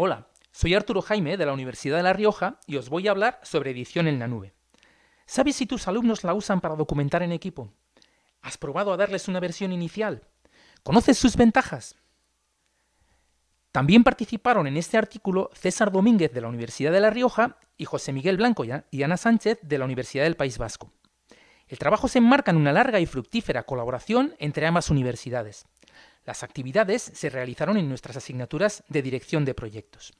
Hola, soy Arturo Jaime de la Universidad de La Rioja y os voy a hablar sobre edición en la nube. ¿Sabes si tus alumnos la usan para documentar en equipo? ¿Has probado a darles una versión inicial? ¿Conoces sus ventajas? También participaron en este artículo César Domínguez de la Universidad de La Rioja y José Miguel Blanco y Ana Sánchez de la Universidad del País Vasco. El trabajo se enmarca en una larga y fructífera colaboración entre ambas universidades. Las actividades se realizaron en nuestras asignaturas de dirección de proyectos.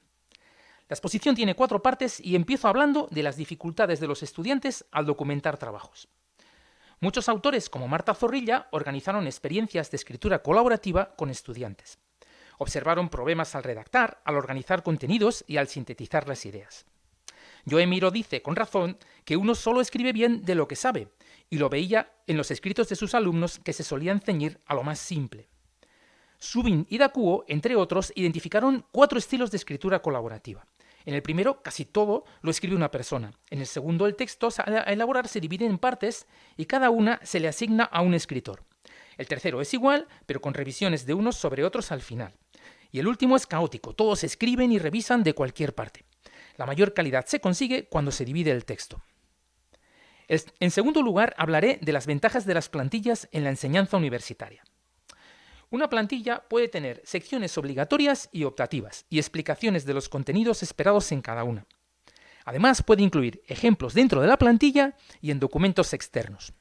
La exposición tiene cuatro partes y empiezo hablando de las dificultades de los estudiantes al documentar trabajos. Muchos autores, como Marta Zorrilla, organizaron experiencias de escritura colaborativa con estudiantes. Observaron problemas al redactar, al organizar contenidos y al sintetizar las ideas. Joe Miro dice, con razón, que uno solo escribe bien de lo que sabe, y lo veía en los escritos de sus alumnos que se solían ceñir a lo más simple. Subin y Dakuo, entre otros, identificaron cuatro estilos de escritura colaborativa. En el primero, casi todo lo escribe una persona. En el segundo, el texto a elaborar se divide en partes y cada una se le asigna a un escritor. El tercero es igual, pero con revisiones de unos sobre otros al final. Y el último es caótico, todos escriben y revisan de cualquier parte. La mayor calidad se consigue cuando se divide el texto. En segundo lugar, hablaré de las ventajas de las plantillas en la enseñanza universitaria. Una plantilla puede tener secciones obligatorias y optativas y explicaciones de los contenidos esperados en cada una. Además, puede incluir ejemplos dentro de la plantilla y en documentos externos.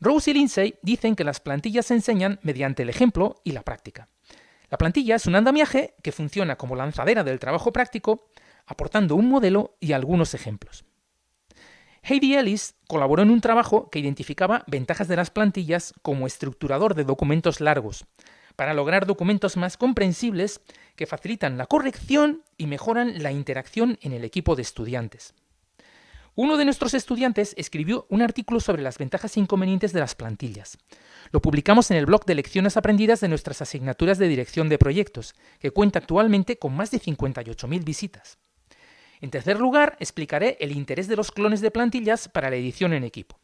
Rose y Lindsay dicen que las plantillas se enseñan mediante el ejemplo y la práctica. La plantilla es un andamiaje que funciona como lanzadera del trabajo práctico, aportando un modelo y algunos ejemplos. Heidi Ellis colaboró en un trabajo que identificaba ventajas de las plantillas como estructurador de documentos largos, para lograr documentos más comprensibles que facilitan la corrección y mejoran la interacción en el equipo de estudiantes. Uno de nuestros estudiantes escribió un artículo sobre las ventajas e inconvenientes de las plantillas. Lo publicamos en el blog de lecciones aprendidas de nuestras asignaturas de dirección de proyectos, que cuenta actualmente con más de 58.000 visitas. En tercer lugar, explicaré el interés de los clones de plantillas para la edición en equipo.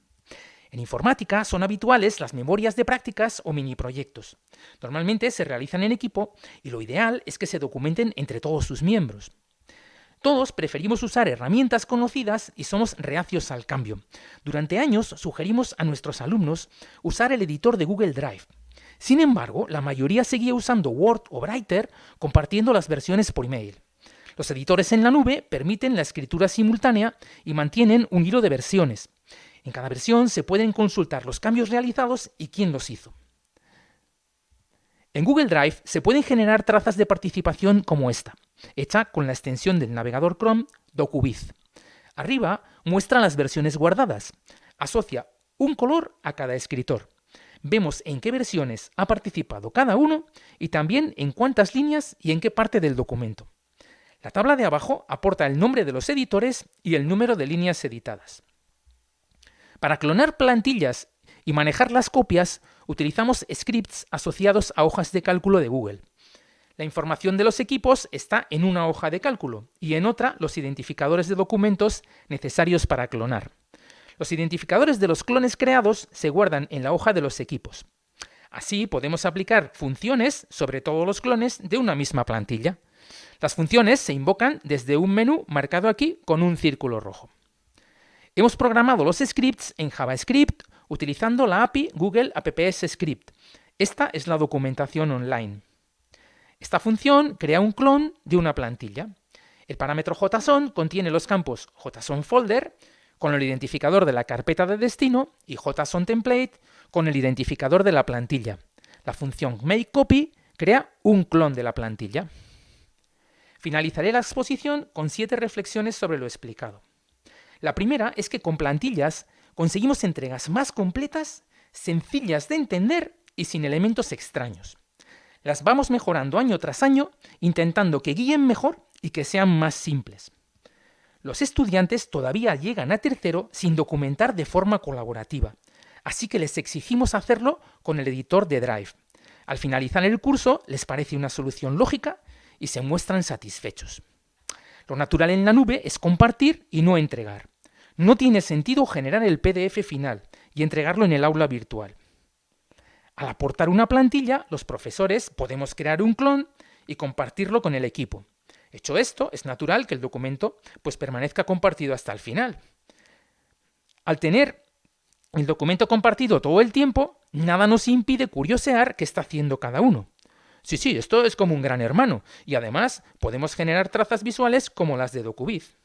En informática son habituales las memorias de prácticas o mini proyectos. Normalmente se realizan en equipo y lo ideal es que se documenten entre todos sus miembros. Todos preferimos usar herramientas conocidas y somos reacios al cambio. Durante años sugerimos a nuestros alumnos usar el editor de Google Drive. Sin embargo, la mayoría seguía usando Word o Writer compartiendo las versiones por email. Los editores en la nube permiten la escritura simultánea y mantienen un hilo de versiones. En cada versión se pueden consultar los cambios realizados y quién los hizo. En Google Drive se pueden generar trazas de participación como esta, hecha con la extensión del navegador Chrome DocuViz. Arriba muestra las versiones guardadas. Asocia un color a cada escritor. Vemos en qué versiones ha participado cada uno y también en cuántas líneas y en qué parte del documento. La tabla de abajo aporta el nombre de los editores y el número de líneas editadas. Para clonar plantillas y manejar las copias, utilizamos scripts asociados a hojas de cálculo de Google. La información de los equipos está en una hoja de cálculo y en otra los identificadores de documentos necesarios para clonar. Los identificadores de los clones creados se guardan en la hoja de los equipos. Así podemos aplicar funciones sobre todos los clones de una misma plantilla. Las funciones se invocan desde un menú marcado aquí con un círculo rojo. Hemos programado los scripts en JavaScript utilizando la API Google Apps Script. Esta es la documentación online. Esta función crea un clon de una plantilla. El parámetro JSON contiene los campos JSONFolder con el identificador de la carpeta de destino y JSONTemplate con el identificador de la plantilla. La función makeCopy crea un clon de la plantilla. Finalizaré la exposición con siete reflexiones sobre lo explicado. La primera es que con plantillas conseguimos entregas más completas, sencillas de entender y sin elementos extraños. Las vamos mejorando año tras año, intentando que guíen mejor y que sean más simples. Los estudiantes todavía llegan a tercero sin documentar de forma colaborativa, así que les exigimos hacerlo con el editor de Drive. Al finalizar el curso les parece una solución lógica y se muestran satisfechos. Lo natural en la nube es compartir y no entregar. No tiene sentido generar el PDF final y entregarlo en el aula virtual. Al aportar una plantilla, los profesores podemos crear un clon y compartirlo con el equipo. Hecho esto, es natural que el documento pues, permanezca compartido hasta el final. Al tener el documento compartido todo el tiempo, nada nos impide curiosear qué está haciendo cada uno. Sí, sí, esto es como un gran hermano, y además podemos generar trazas visuales como las de DocuViz.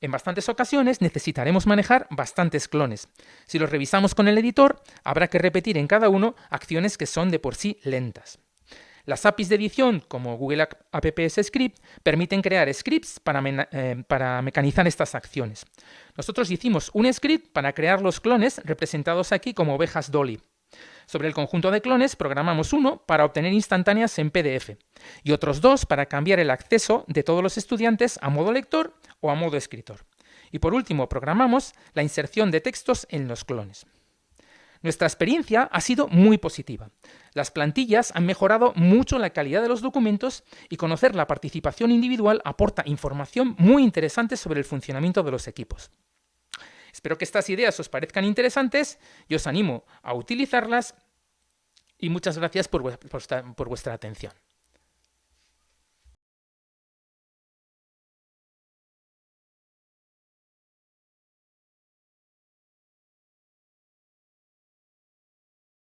En bastantes ocasiones necesitaremos manejar bastantes clones. Si los revisamos con el editor, habrá que repetir en cada uno acciones que son de por sí lentas. Las APIs de edición, como Google Apps Script, permiten crear scripts para, eh, para, mecanizar estas acciones. Nosotros hicimos un script para crear los clones representados aquí como ovejas Dolly. Sobre el conjunto de clones programamos uno para obtener instantáneas en PDF y otros dos para cambiar el acceso de todos los estudiantes a modo lector o a modo escritor. Y por último, programamos la inserción de textos en los clones. Nuestra experiencia ha sido muy positiva. Las plantillas han mejorado mucho la calidad de los documentos y conocer la participación individual aporta información muy interesante sobre el funcionamiento de los equipos. Espero que estas ideas os parezcan interesantes y os animo a utilizarlas y muchas gracias por, vuestra atención.